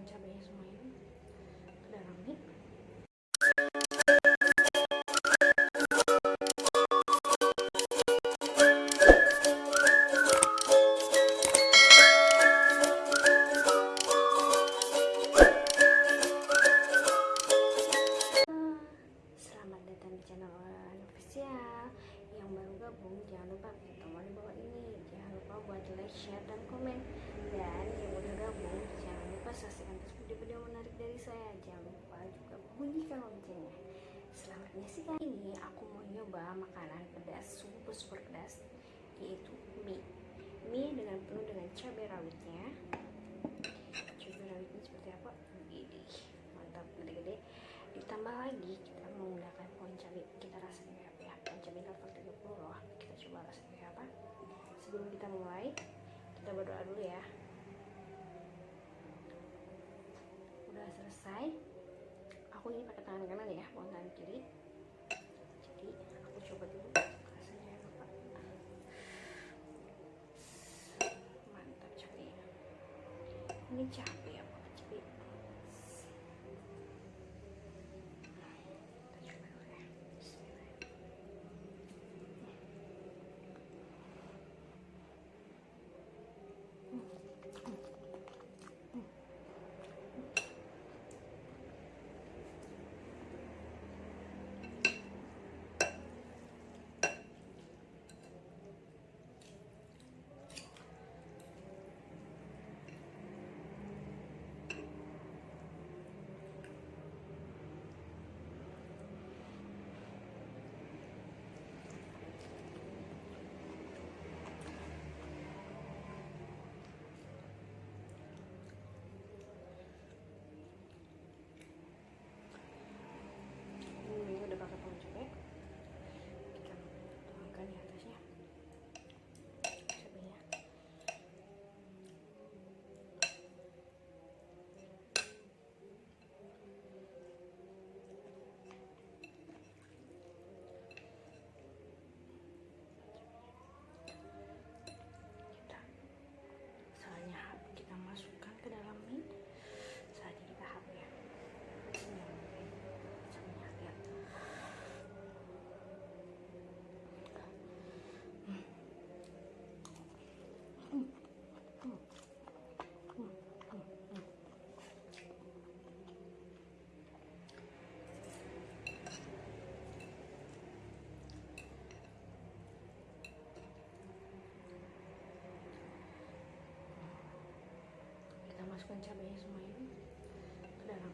masukkan bunyikan loncengnya Selamat menyaksikan Ini aku mau nyoba makanan pedas Super super pedas Yaitu mie. Mie dengan penuh dengan cabai rawitnya. Cabai rawitnya seperti apa? Gede Mantap gede-gede. Ditambah lagi kita menggunakan pohon cabai. Kita rasanya apa ya? Pohon cabai level 30 loh. Kita coba rasanya apa? Sebelum kita mulai kita berdoa dulu ya. Udah selesai aku ini pakai tangan kanan ya bukan tangan kiri. Jadi aku coba dulu. Rasanya apa mantap cabai ini cabai kita coba dulu ya Bismillah. ini udah pakai pohon cabai kita tuangkan di atasnya cabainya kita soalnya kita masukkan ke dalam mie saatnya kita hap ya Soalnya ya. kita masukkan cabainya semua ini ke dalam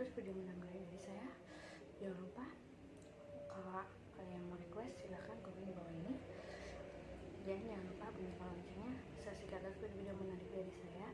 terus video menarik dari saya. Jangan lupa kalau kalian mau request silahkan komen di bawah ini. Dan jangan lupa bunyikan loncengnya saksikan terus video menarik dari saya